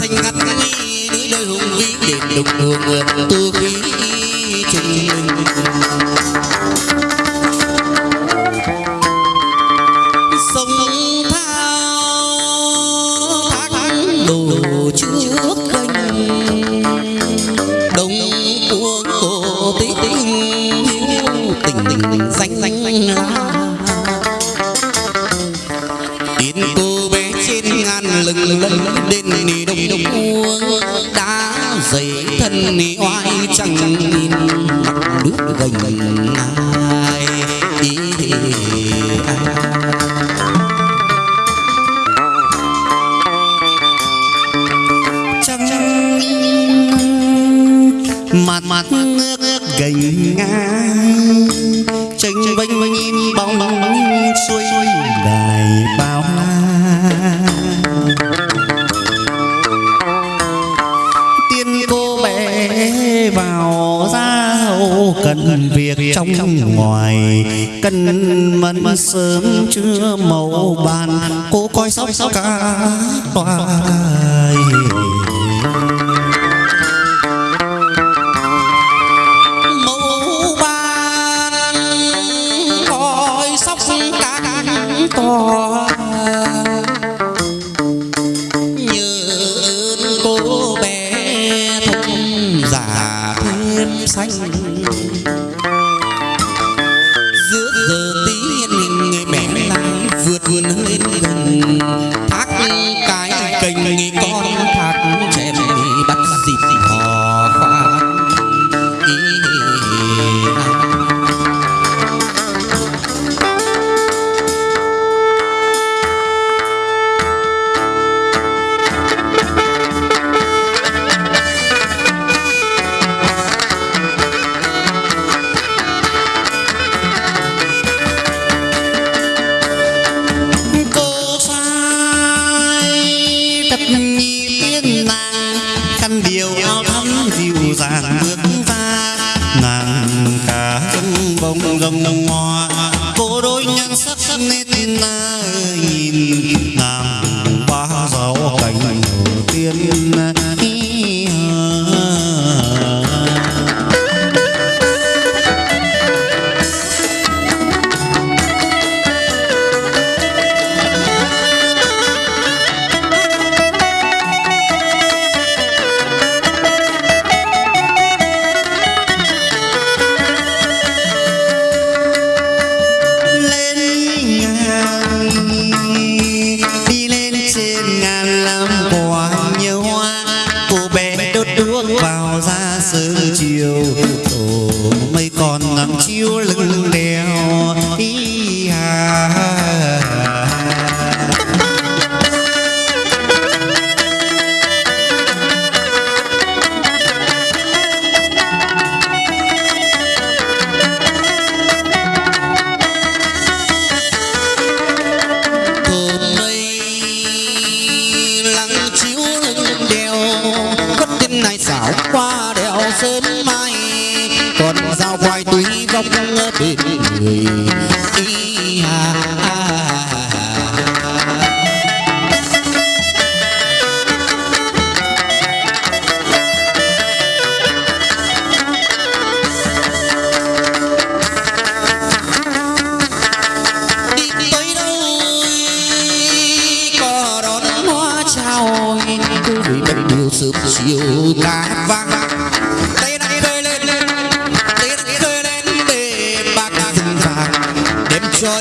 xanh ngắt núi đôi hùng vĩ đền đục đường tu khí trung linh. Sông thao thác đổ trước kênh đông uống cổ tí tình tình tình danh danh danh. Gành ai ý ai trăng, mặt mặt nước gành ngang. Tranh vênh vênh bóng xuôi đài bao la. Cần việc trong ngoài. Cần mẫn sớm chưa màu bàn. cô coi sóc cả toài cô đôi nhan sắc nên nhìn nàng ba giàu cảnh đầu tiên trên ngàn còn dao quay túi vong bên người. Đi hà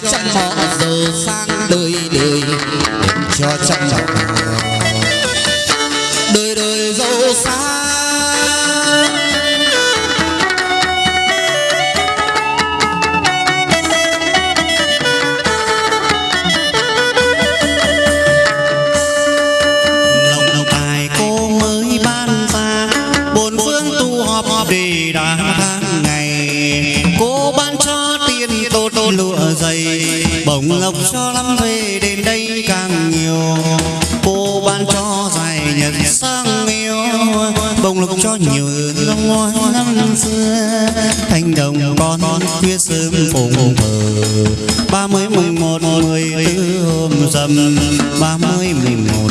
cho trăm họ giờ sang đời đời đem cho trăm họ đời đời giàu sang lộc cho lắm về đến đây càng nhiều. Cô ban cho dài nhật sang yêu. Bồng lộc cho nhiều hương ngôi năm xưa. Thành đồng con khuya sớm phụng thờ ba mươi mùng một, mười tư hôm dầm ba mươi mùng một.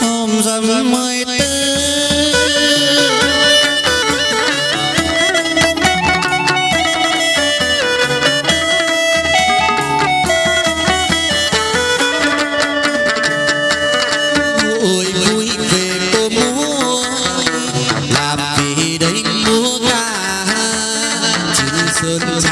Hôm dầm mười to lose.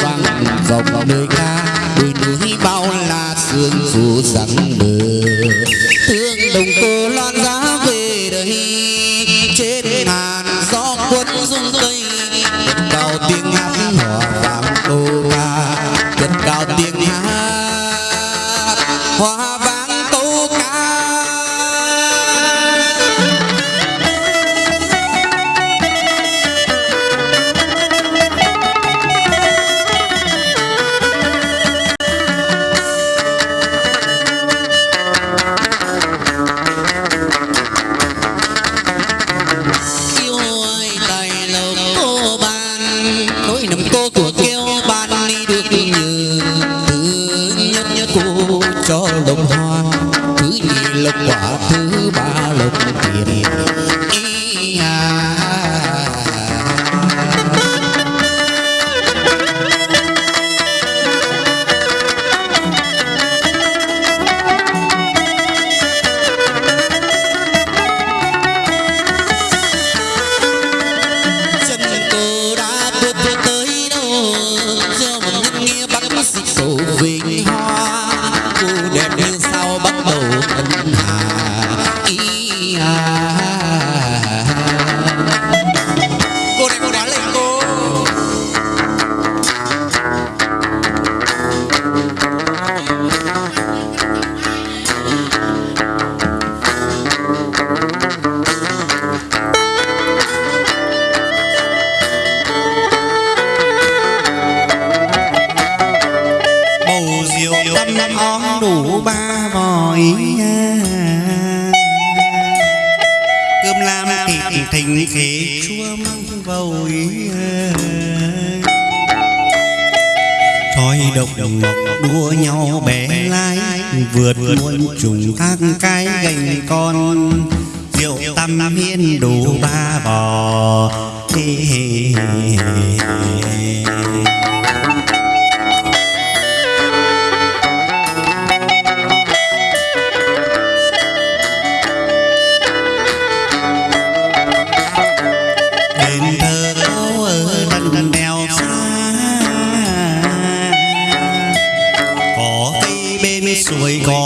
Oh. bao bắt đầu tình hà ý à, cô này cô đã lên cô. Bầu diều năm om đủ ba hỏi cơm lam thịt thình khế chua măng vội Thôi đồng độc đua nhau bé lai Vượt muôn trùng thác cái gành con. Rượu tăm hiên đủ ba bò Hê hê hê hê. 为高。